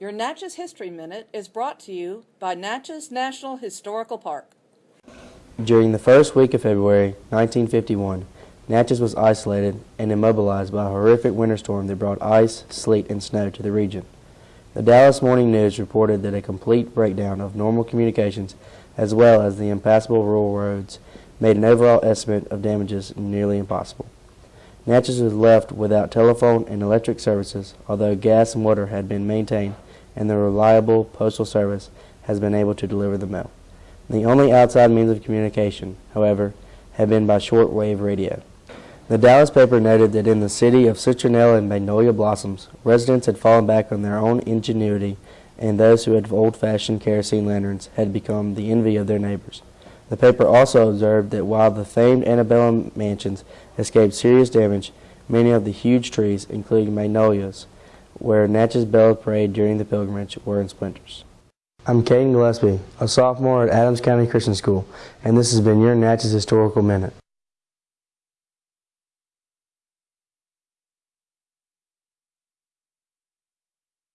Your Natchez History Minute is brought to you by Natchez National Historical Park. During the first week of February 1951, Natchez was isolated and immobilized by a horrific winter storm that brought ice, sleet, and snow to the region. The Dallas Morning News reported that a complete breakdown of normal communications as well as the impassable rural roads made an overall estimate of damages nearly impossible. Natchez was left without telephone and electric services, although gas and water had been maintained and the reliable postal service has been able to deliver the mail. The only outside means of communication, however, had been by short-wave radio. The Dallas paper noted that in the city of citronelle and magnolia blossoms, residents had fallen back on their own ingenuity, and those who had old-fashioned kerosene lanterns had become the envy of their neighbors. The paper also observed that while the famed antebellum mansions escaped serious damage, many of the huge trees, including magnolias, where Natchez Bell parade during the pilgrimage, were in splinters. I'm Caden Gillespie, a sophomore at Adams County Christian School, and this has been your Natchez Historical Minute.